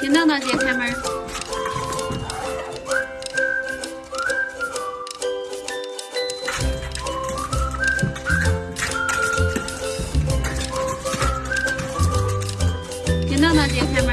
给娜娜姐开门。给娜娜姐开门。